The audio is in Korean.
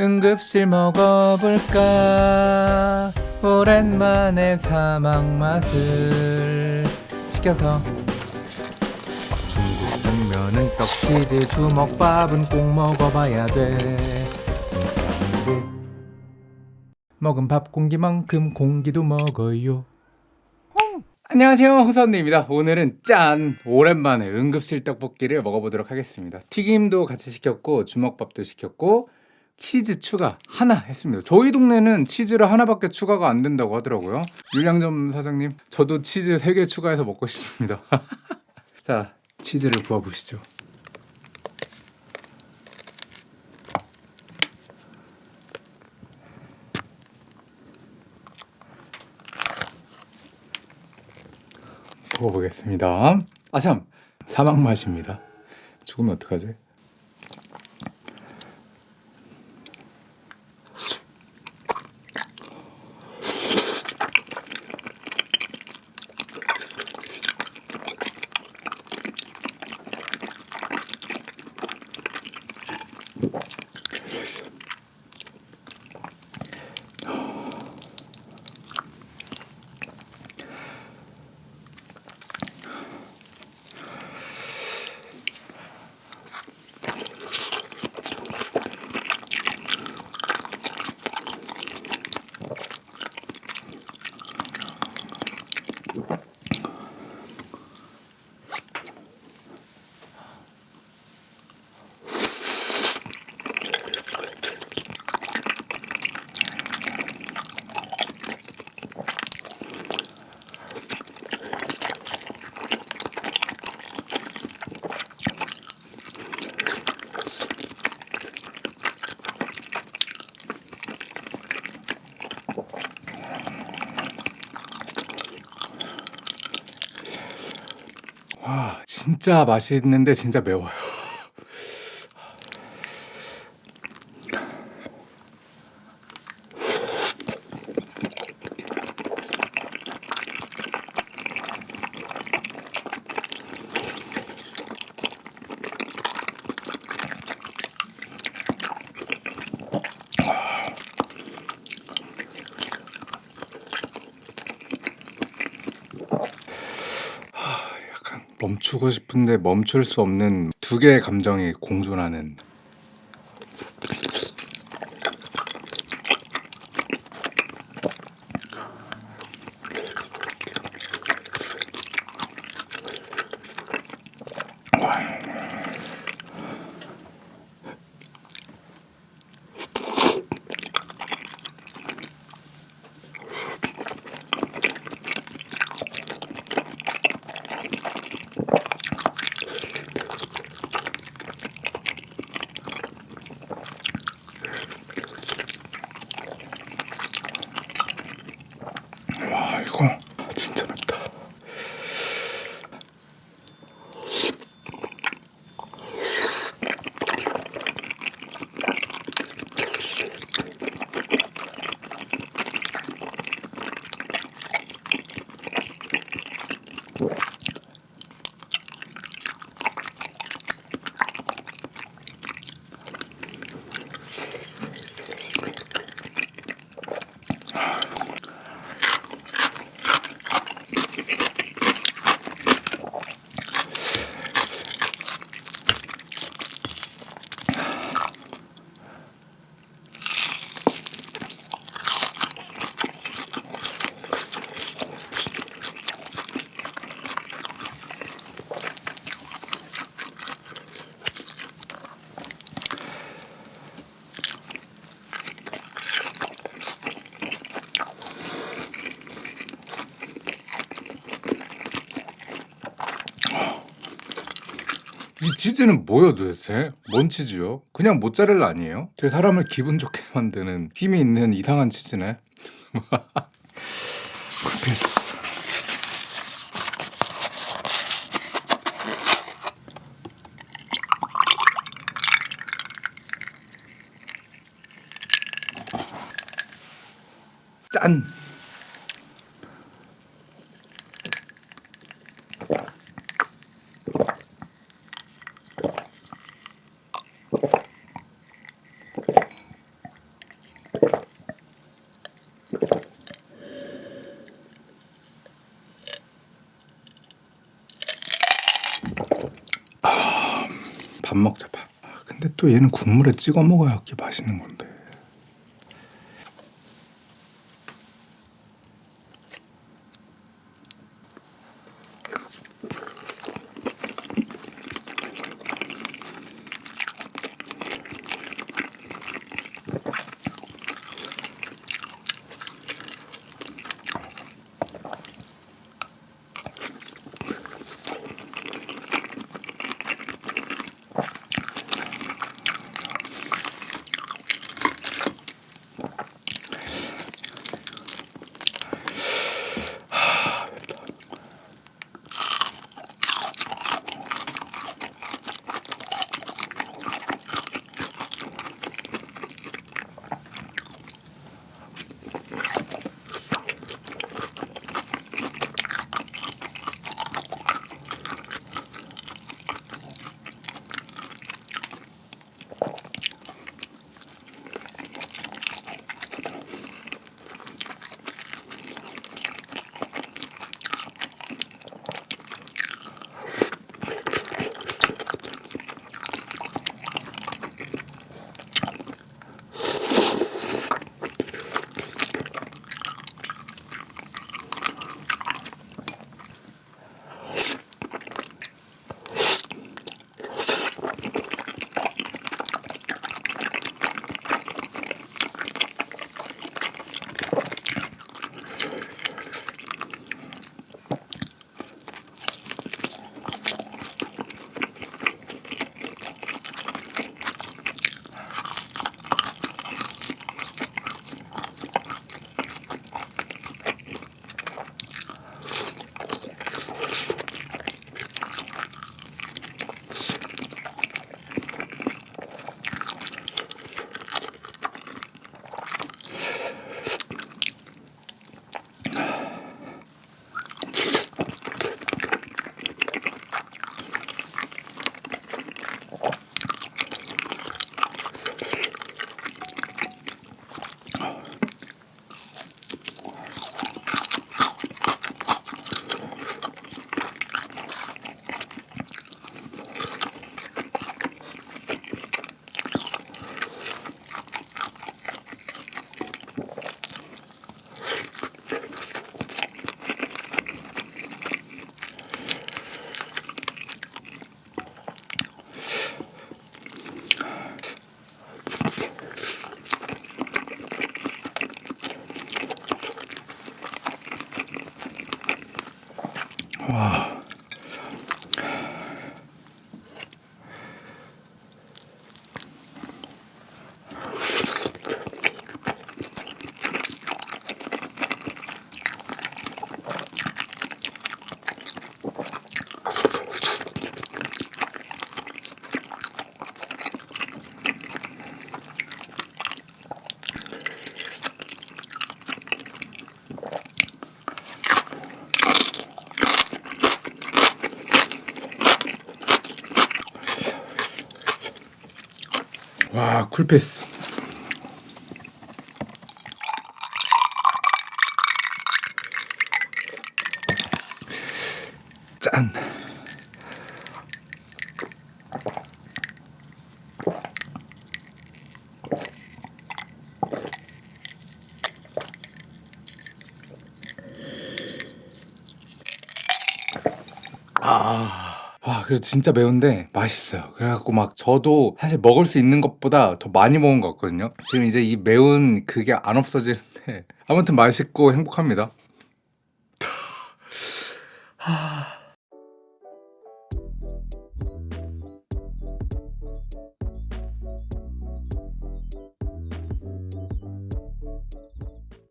응급실 먹어볼까? 오랜만에 사막 맛을 시켜서. 중국 냉면은 떡치즈 주먹밥은 꼭 먹어봐야 돼. 먹은 밥 공기만큼 공기도 먹어요. 안녕하세요. 호선입니다. 오늘은 짠! 오랜만에 응급실 떡볶이를 먹어보도록 하겠습니다. 튀김도 같이 시켰고 주먹밥도 시켰고 치즈 추가 하나 했습니다. 저희 동네는 치즈를 하나밖에 추가가 안 된다고 하더라고요. 율량점 사장님 저도 치즈 3개 추가해서 먹고 싶습니다. 자 치즈를 부어보시죠. 먹어보겠습니다. 아참 사막 맛입니다. 죽으면 어떡하지? 와 진짜 맛있는데 진짜 매워요 멈추고 싶은데 멈출 수 없는 두 개의 감정이 공존하는 치즈는 뭐요 도대체? 뭔 치즈요? 그냥 모짜렐라 아니에요? 되게 사람을 기분 좋게 만드는 힘이 있는 이상한 치즈네 쿨피스 짠! 밥 먹자 밥. 아, 근데 또 얘는 국물에 찍어 먹어야 이렇게 맛있는 건데. 와. 와, 쿨패스. 짠. 아, 와, 그래서 진짜 매운데 맛있어요. 그래갖고 막 저도 사실 먹을 수 있는 것보다 더 많이 먹은 것 같거든요. 지금 이제 이 매운 그게 안 없어지는데 아무튼 맛있고 행복합니다. 하...